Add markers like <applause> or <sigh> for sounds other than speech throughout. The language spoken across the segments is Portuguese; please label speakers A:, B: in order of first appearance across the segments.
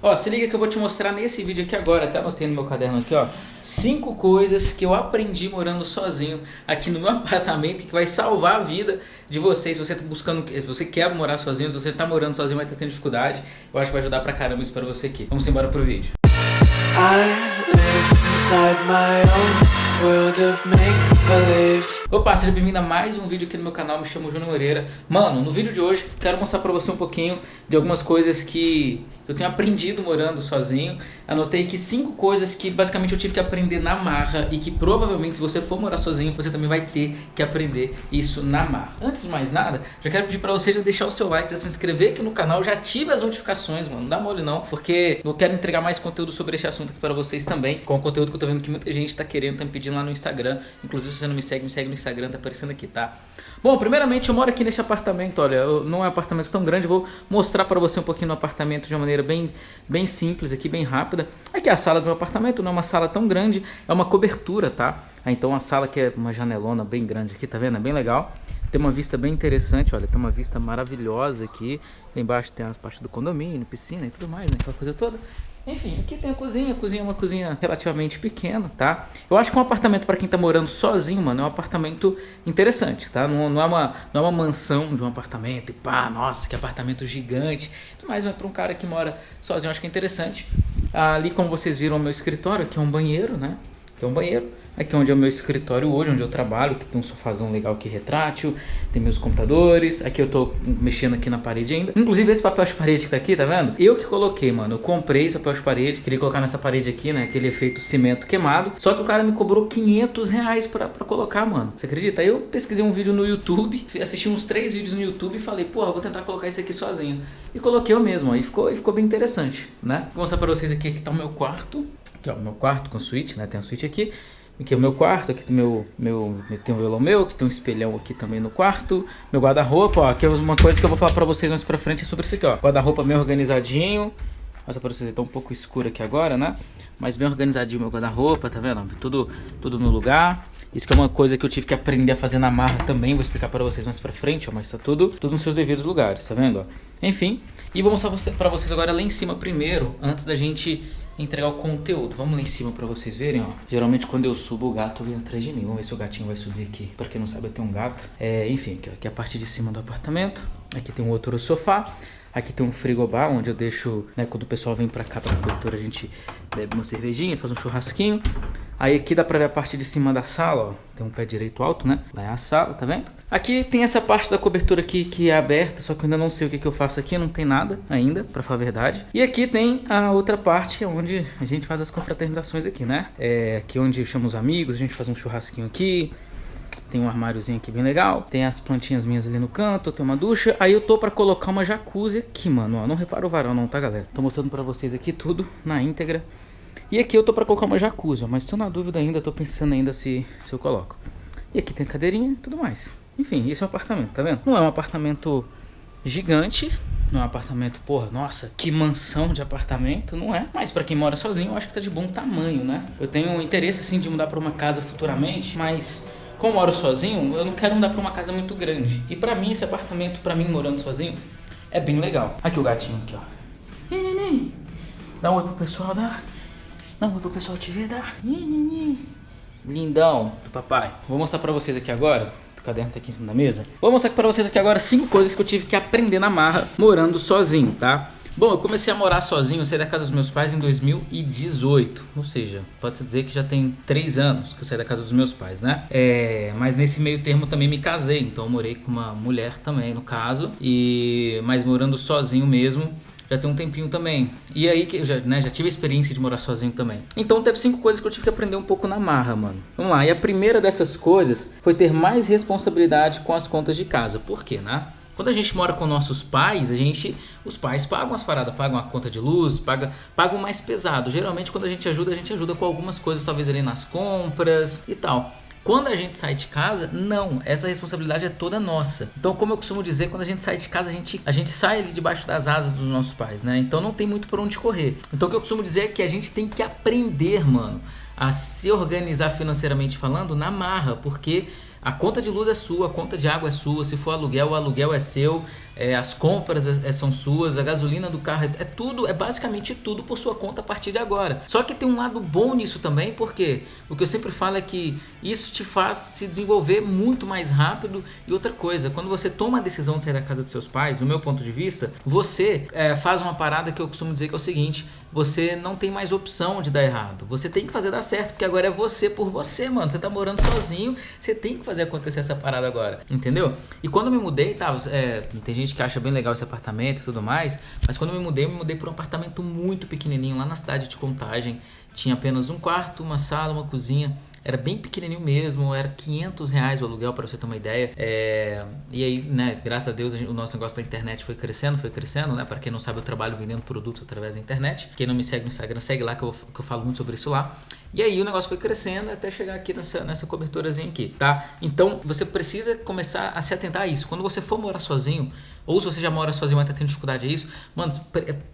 A: Ó, se liga que eu vou te mostrar nesse vídeo aqui agora, até anotei no meu caderno aqui, ó. Cinco coisas que eu aprendi morando sozinho aqui no meu <laughs> apartamento que vai salvar a vida de vocês. Se você tá buscando, se você quer morar sozinho, se você tá morando sozinho, vai estar tendo dificuldade, eu acho que vai ajudar pra caramba isso pra você aqui. Vamos embora pro vídeo. Opa, seja bem-vindo a mais um vídeo aqui no meu canal, me chamo Júnior Moreira. Mano, no vídeo de hoje quero mostrar pra você um pouquinho de algumas coisas que eu tenho aprendido morando sozinho. Anotei aqui cinco coisas que basicamente eu tive que aprender na marra e que provavelmente se você for morar sozinho, você também vai ter que aprender isso na marra. Antes de mais nada, já quero pedir pra você já deixar o seu like, já se inscrever aqui no canal, já ative as notificações, mano, não dá mole não, porque eu quero entregar mais conteúdo sobre esse assunto aqui pra vocês também, com o conteúdo que eu tô vendo que muita gente tá querendo, tá me pedindo lá no Instagram. Inclusive, se você não me segue, me segue no Instagram, tá aparecendo aqui, tá? Bom, primeiramente eu moro aqui neste apartamento, olha, não é um apartamento tão grande, vou mostrar pra você um pouquinho no apartamento de uma maneira bem, bem simples aqui, bem rápida. Aqui é a sala do meu apartamento, não é uma sala tão grande, é uma cobertura, tá? Então a sala que é uma janelona bem grande aqui, tá vendo? É bem legal. Tem uma vista bem interessante, olha, tem uma vista maravilhosa aqui. Lá embaixo tem as partes do condomínio, piscina e tudo mais, né? Aquela coisa toda. Enfim, aqui tem a cozinha, a cozinha é uma cozinha relativamente pequena, tá? Eu acho que um apartamento para quem tá morando sozinho, mano, é um apartamento interessante, tá? Não, não, é, uma, não é uma mansão de um apartamento e pá, nossa, que apartamento gigante. Mas é para um cara que mora sozinho, acho que é interessante. Ali, como vocês viram, o meu escritório, aqui é um banheiro, né? Aqui é um banheiro, aqui é onde é o meu escritório hoje, onde eu trabalho, que tem um sofazão legal aqui retrátil, tem meus computadores, aqui eu tô mexendo aqui na parede ainda. Inclusive esse papel de parede que tá aqui, tá vendo? Eu que coloquei, mano, eu comprei esse papel de parede, queria colocar nessa parede aqui, né, aquele efeito cimento queimado, só que o cara me cobrou 500 reais pra, pra colocar, mano. Você acredita? Aí eu pesquisei um vídeo no YouTube, <laughs> assisti uns três vídeos no YouTube e falei, porra, vou tentar colocar isso aqui sozinho. E coloquei eu mesmo, aí ficou, ficou bem interessante, né? Vou mostrar pra vocês aqui, aqui tá o meu quarto, Aqui, ó, meu quarto com suíte, né? Tem a suíte aqui. Aqui é o meu quarto, aqui tem meu, meu, tem um violão meu, que tem um espelhão aqui também no quarto. Meu guarda-roupa, ó, aqui é uma coisa que eu vou falar pra vocês mais pra frente sobre isso aqui, ó. Guarda-roupa bem organizadinho. Mostra pra vocês, tá um pouco escuro aqui agora, né? Mas bem organizadinho meu guarda-roupa, tá vendo? Tudo, tudo no lugar. Isso que é uma coisa que eu tive que aprender a fazer na marra também, vou explicar para vocês mais pra frente, ó, mas tá tudo, tudo nos seus devidos lugares, tá vendo? Ó? Enfim, e vou mostrar para vocês agora lá em cima primeiro, antes da gente entregar o conteúdo. Vamos lá em cima pra vocês verem, ó. Geralmente quando eu subo, o gato vem atrás de mim. Vamos ver se o gatinho vai subir aqui. Pra quem não sabe, eu tenho um gato. É, enfim, aqui, ó, aqui é a parte de cima do apartamento. Aqui tem um outro sofá. Aqui tem um frigobar, onde eu deixo, né, quando o pessoal vem pra cá pra cobertura, a gente bebe uma cervejinha, faz um churrasquinho. Aí aqui dá pra ver a parte de cima da sala, ó. Tem um pé direito alto, né? Lá é a sala, tá vendo? Aqui tem essa parte da cobertura aqui que é aberta, só que eu ainda não sei o que, que eu faço aqui, não tem nada ainda, pra falar a verdade. E aqui tem a outra parte, onde a gente faz as confraternizações aqui, né? É aqui onde eu chamo os amigos, a gente faz um churrasquinho aqui, tem um armáriozinho aqui bem legal. Tem as plantinhas minhas ali no canto. Tem uma ducha. Aí eu tô pra colocar uma jacuzzi aqui, mano. Ó, não repara o varão não, tá, galera? Tô mostrando pra vocês aqui tudo na íntegra. E aqui eu tô pra colocar uma jacuzzi. Mas tô na dúvida ainda. Tô pensando ainda se, se eu coloco. E aqui tem cadeirinha e tudo mais. Enfim, esse é um apartamento, tá vendo? Não é um apartamento gigante, não é um apartamento, porra, nossa, que mansão de apartamento, não é. Mas pra quem mora sozinho, eu acho que tá de bom tamanho, né? Eu tenho interesse, assim, de mudar pra uma casa futuramente, mas como eu moro sozinho, eu não quero mudar pra uma casa muito grande. E pra mim, esse apartamento, pra mim, morando sozinho, é bem legal. Aqui o gatinho, aqui, ó. Dá um oi pro pessoal, dá. Um oi pro pessoal te ver, dá. Lindão do papai. Vou mostrar pra vocês aqui agora o caderno tá aqui em cima da mesa. Vou mostrar pra vocês aqui agora cinco coisas que eu tive que aprender na marra morando sozinho, tá? Bom, eu comecei a morar sozinho, saí da casa dos meus pais em 2018. Ou seja, pode-se dizer que já tem três anos que eu saí da casa dos meus pais, né? É, mas nesse meio termo também me casei, então eu morei com uma mulher também, no caso. E Mas morando sozinho mesmo, já tem um tempinho também. E aí que eu já, né, já tive a experiência de morar sozinho também. Então teve cinco coisas que eu tive que aprender um pouco na marra, mano. Vamos lá, e a primeira dessas coisas foi ter mais responsabilidade com as contas de casa. Por quê, né? Quando a gente mora com nossos pais, a gente, os pais pagam as paradas, pagam a conta de luz, pagam, pagam mais pesado. Geralmente quando a gente ajuda, a gente ajuda com algumas coisas, talvez ali nas compras e tal. Quando a gente sai de casa, não, essa responsabilidade é toda nossa. Então, como eu costumo dizer, quando a gente sai de casa, a gente, a gente sai ali debaixo das asas dos nossos pais, né? Então não tem muito por onde correr. Então o que eu costumo dizer é que a gente tem que aprender, mano, a se organizar financeiramente falando na marra, porque A conta de luz é sua, a conta de água é sua, se for aluguel, o aluguel é seu, é, as compras é, é são suas, a gasolina do carro, é, é, tudo, é basicamente tudo por sua conta a partir de agora. Só que tem um lado bom nisso também, porque o que eu sempre falo é que isso te faz se desenvolver muito mais rápido. E outra coisa, quando você toma a decisão de sair da casa dos seus pais, no meu ponto de vista, você é, faz uma parada que eu costumo dizer que é o seguinte, você não tem mais opção de dar errado, você tem que fazer dar certo, porque agora é você por você, mano, você tá morando sozinho, você tem que fazer acontecer essa parada agora, entendeu? E quando eu me mudei, tá, é, tem gente que acha bem legal esse apartamento e tudo mais, mas quando eu me mudei, eu me mudei para um apartamento muito pequenininho lá na cidade de Contagem, tinha apenas um quarto, uma sala, uma cozinha, era bem pequenininho mesmo, era 500 reais o aluguel para você ter uma ideia. É, e aí, né, graças a Deus o nosso negócio da internet foi crescendo, foi crescendo, né? Para quem não sabe, eu trabalho vendendo produtos através da internet. Quem não me segue no Instagram, segue lá que eu, que eu falo muito sobre isso lá. E aí o negócio foi crescendo até chegar aqui nessa, nessa coberturazinha aqui, tá? Então você precisa começar a se atentar a isso. Quando você for morar sozinho, ou se você já mora sozinho e está tendo dificuldade a isso, mano,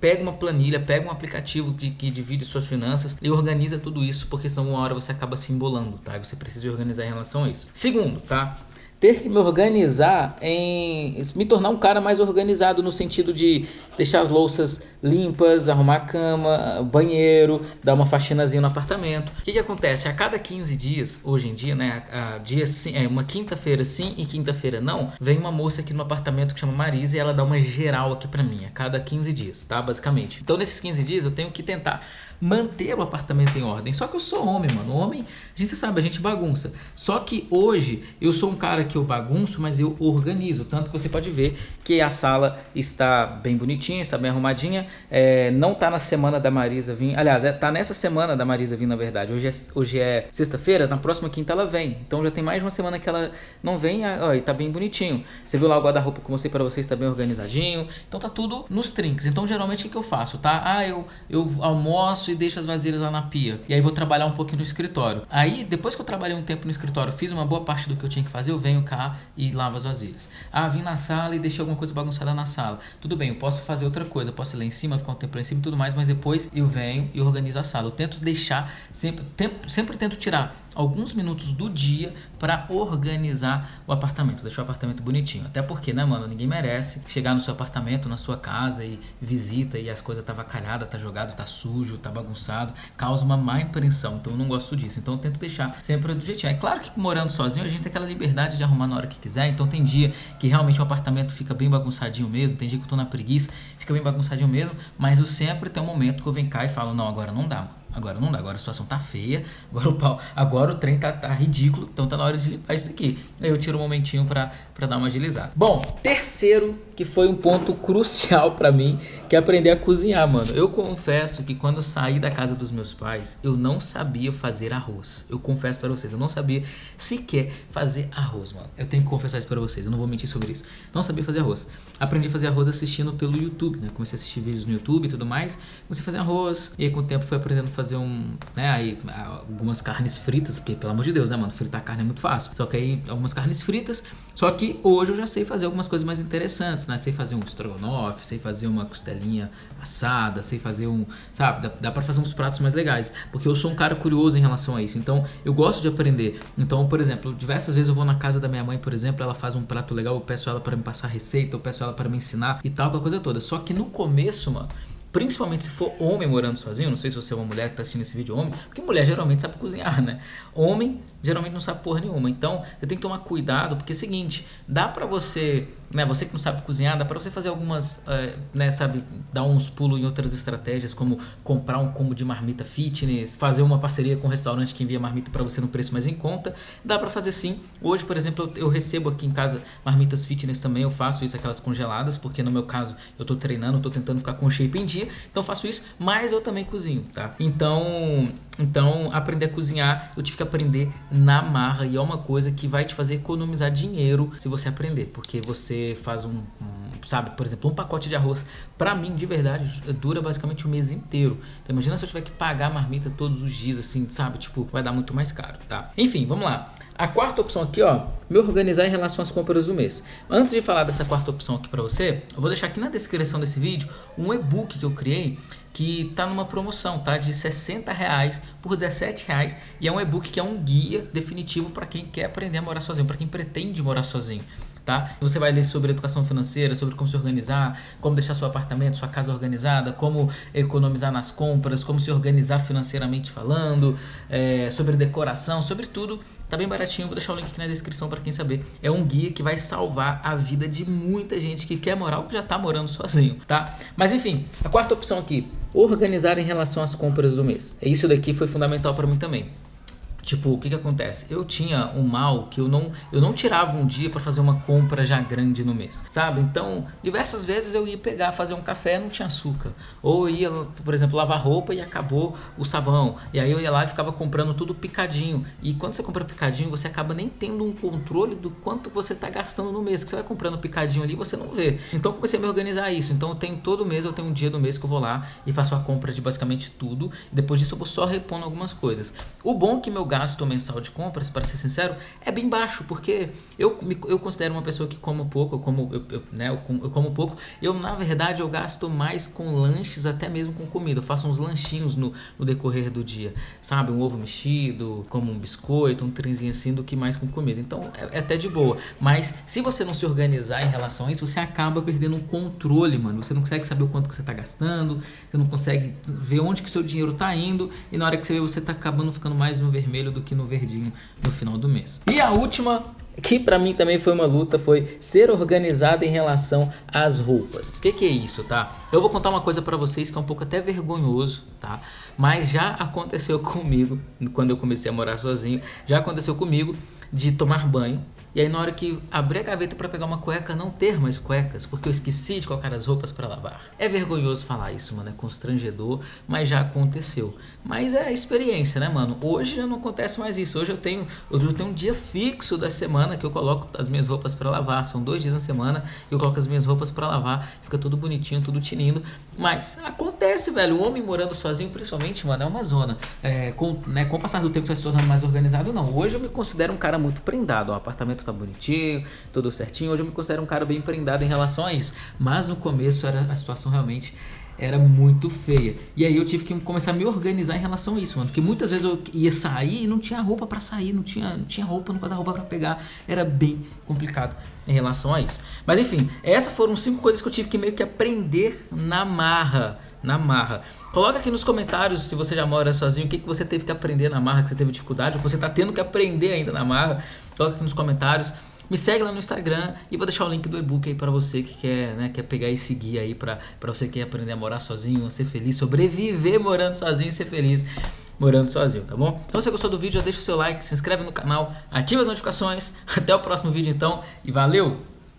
A: pega uma planilha, pega um aplicativo que, que divide suas finanças e organiza tudo isso, porque senão uma hora você acaba se embolando, tá? E você precisa organizar em relação a isso. Segundo, tá? ter que me organizar em me tornar um cara mais organizado no sentido de deixar as louças limpas, arrumar a cama, banheiro, dar uma faxinazinha no apartamento. O que, que acontece? A cada 15 dias, hoje em dia, né, a, a dia sim, é uma quinta-feira sim e quinta-feira não, vem uma moça aqui no apartamento que chama Marisa e ela dá uma geral aqui para mim, a cada 15 dias, tá? Basicamente. Então nesses 15 dias eu tenho que tentar manter o apartamento em ordem. Só que eu sou homem, mano. Homem, a gente sabe, a gente bagunça. Só que hoje eu sou um cara que eu bagunço, mas eu organizo. Tanto que você pode ver que a sala está bem bonitinha, está bem arrumadinha. É, não tá na semana da Marisa vir. Aliás, é, tá nessa semana da Marisa vir, na verdade. Hoje é, hoje é sexta-feira, na próxima quinta ela vem. Então já tem mais uma semana que ela não vem ó, e tá bem bonitinho. Você viu lá o guarda-roupa que eu mostrei pra vocês, tá bem organizadinho. Então tá tudo nos trinques. Então geralmente o que, que eu faço, tá? Ah, eu, eu almoço e deixo as vasilhas lá na pia. E aí vou trabalhar um pouquinho no escritório. Aí, depois que eu trabalhei um tempo no escritório, fiz uma boa parte do que eu tinha que fazer, eu venho cá e lavo as vasilhas. Ah, vim na sala e deixei alguma coisa bagunçada na sala. Tudo bem, eu posso fazer outra coisa, posso em cima, ficar um tempo em cima e tudo mais, mas depois eu venho e organizo a sala. Eu tento deixar, sempre, sempre tento tirar alguns minutos do dia para organizar o apartamento, deixar o apartamento bonitinho. Até porque, né, mano, ninguém merece chegar no seu apartamento, na sua casa e visita e as coisas tá vacalhada, tá jogado, tá sujo, tá bagunçado, causa uma má impressão. Então eu não gosto disso. Então eu tento deixar sempre do jeitinho. É claro que morando sozinho a gente tem aquela liberdade de arrumar na hora que quiser. Então tem dia que realmente o apartamento fica bem bagunçadinho mesmo, tem dia que eu tô na preguiça, fica bem bagunçadinho mesmo, mas eu sempre tenho um momento que eu venho cá e falo, não, agora não dá. Agora não dá, agora a situação tá feia, agora o, pau, agora o trem tá, tá ridículo, então tá na hora de limpar isso aqui. Aí eu tiro um momentinho pra, pra dar uma agilizada. Bom, terceiro, que foi um ponto crucial pra mim, que aprender a cozinhar, mano. Eu confesso que quando eu saí da casa dos meus pais, eu não sabia fazer arroz. Eu confesso pra vocês, eu não sabia sequer fazer arroz, mano. Eu tenho que confessar isso pra vocês, eu não vou mentir sobre isso. Não sabia fazer arroz. Aprendi a fazer arroz assistindo pelo YouTube, né? Comecei a assistir vídeos no YouTube e tudo mais. Comecei a fazer arroz, e aí com o tempo fui aprendendo a fazer um, né, aí algumas carnes fritas, porque pelo amor de Deus, né, mano, fritar carne é muito fácil. Só que aí algumas carnes fritas, só que hoje eu já sei fazer algumas coisas mais interessantes, né? Sei fazer um estrogonofe, sei fazer uma assada, sei fazer um, sabe, dá, dá para fazer uns pratos mais legais, porque eu sou um cara curioso em relação a isso. Então, eu gosto de aprender. Então, por exemplo, diversas vezes eu vou na casa da minha mãe, por exemplo, ela faz um prato legal, eu peço ela para me passar receita, eu peço ela para me ensinar e tal, aquela coisa toda. Só que no começo, mano, Principalmente se for homem morando sozinho, não sei se você é uma mulher que está assistindo esse vídeo homem, porque mulher geralmente sabe cozinhar, né? Homem geralmente não sabe porra nenhuma. Então, você tem que tomar cuidado, porque é o seguinte, dá pra você, né, você que não sabe cozinhar, dá pra você fazer algumas, é, né, sabe, dar uns pulos em outras estratégias, como comprar um combo de marmita fitness, fazer uma parceria com um restaurante que envia marmita pra você no preço mais em conta. Dá pra fazer sim. Hoje, por exemplo, eu, eu recebo aqui em casa marmitas fitness também, eu faço isso, aquelas congeladas, porque no meu caso, eu tô treinando, tô tentando ficar com shape em dia, então eu faço isso, mas eu também cozinho, tá? Então, então aprender a cozinhar, eu tive que aprender na marra e é uma coisa que vai te fazer economizar dinheiro se você aprender, porque você faz um, um sabe, por exemplo, um pacote de arroz, para mim, de verdade, dura basicamente o um mês inteiro. Então imagina se eu tiver que pagar a marmita todos os dias, assim, sabe, tipo, vai dar muito mais caro, tá? Enfim, vamos lá. A quarta opção aqui, ó, me organizar em relação às compras do mês. Antes de falar dessa quarta opção aqui para você, eu vou deixar aqui na descrição desse vídeo um e-book que eu criei que tá numa promoção, tá? De 60 reais por 17 reais e é um e-book que é um guia definitivo para quem quer aprender a morar sozinho, para quem pretende morar sozinho. Tá? Você vai ler sobre educação financeira, sobre como se organizar, como deixar seu apartamento, sua casa organizada, como economizar nas compras, como se organizar financeiramente falando, é, sobre decoração, sobre tudo. Tá bem baratinho, vou deixar o link aqui na descrição para quem saber. É um guia que vai salvar a vida de muita gente que quer morar ou que já tá morando sozinho, tá? Mas enfim, a quarta opção aqui, organizar em relação às compras do mês. Isso daqui foi fundamental para mim também. Tipo, o que que acontece? Eu tinha um mal que eu não, eu não tirava um dia para fazer uma compra já grande no mês, sabe? Então, diversas vezes eu ia pegar, fazer um café, não tinha açúcar. Ou ia, por exemplo, lavar roupa e acabou o sabão. E aí eu ia lá e ficava comprando tudo picadinho. E quando você compra picadinho, você acaba nem tendo um controle do quanto você tá gastando no mês. Que você vai comprando picadinho ali, você não vê. Então, comecei a me organizar isso. Então, eu tenho todo mês, eu tenho um dia do mês que eu vou lá e faço a compra de basicamente tudo. E depois disso eu vou só repondo algumas coisas. O bom é que meu gasto mensal de compras, para ser sincero, é bem baixo, porque eu, me, eu considero uma pessoa que como pouco, eu como, eu, eu, né, eu, eu, como pouco, eu na verdade eu gasto mais com lanches, até mesmo com comida, eu faço uns lanchinhos no, no decorrer do dia, sabe, um ovo mexido, como um biscoito, um trenzinho assim, do que mais com comida, então é, é até de boa, mas se você não se organizar em relação a isso, você acaba perdendo o controle, mano, você não consegue saber o quanto que você está gastando, você não consegue ver onde que seu dinheiro está indo, e na hora que você vê, você está acabando ficando mais no vermelho do que no no verdinho no final do mês. E a última que para mim também foi uma luta, foi ser organizado em relação às roupas. O que, que, é isso, tá? Eu vou contar uma coisa para vocês que é um pouco até vergonhoso, tá? Mas já aconteceu <laughs> comigo, quando eu comecei a morar sozinho, já aconteceu comigo de tomar banho e aí na hora que abrir a gaveta para pegar uma cueca, não ter mais cuecas, porque eu esqueci de colocar as roupas para lavar. É vergonhoso falar isso, mano, é constrangedor, mas já aconteceu. Mas é experiência, né, mano? Hoje já não acontece mais isso. Hoje eu tenho, eu tenho um dia fixo da semana que eu coloco as minhas roupas para lavar. São dois dias na semana que eu coloco as minhas roupas para lavar. Fica tudo bonitinho, tudo tinindo. Mas acontece, velho. O homem morando sozinho, principalmente, mano, é uma zona. É, com, né, com o passar do tempo, você vai se tornando mais organizado, não. Hoje eu me considero um cara muito prendado. O apartamento tá bonitinho, tudo certinho. Hoje eu me considero um cara bem prendado em isso. Mas no começo era a situação realmente era muito feia. E aí eu tive que começar a me organizar em relação a isso, mano. Porque muitas vezes eu ia sair e não tinha roupa para sair, não tinha, não tinha roupa, não guarda-roupa para pegar. Era bem complicado em relação a isso. Mas enfim, essas foram cinco coisas que eu tive que meio que aprender na marra. Na marra. Coloca aqui nos comentários se você já mora sozinho, o que, que você teve que aprender na marra, que você teve dificuldade, ou você está tendo que aprender ainda na marra. Coloca aqui nos comentários. Me segue lá no Instagram e vou deixar o link do e-book aí para você que quer, né, quer pegar esse guia aí para você que quer aprender a morar sozinho, ser feliz, sobreviver morando sozinho e ser feliz morando sozinho, tá bom? Então se você gostou do vídeo, já deixa o seu like, se inscreve no canal, ativa as notificações. <laughs> Até o próximo vídeo então e valeu!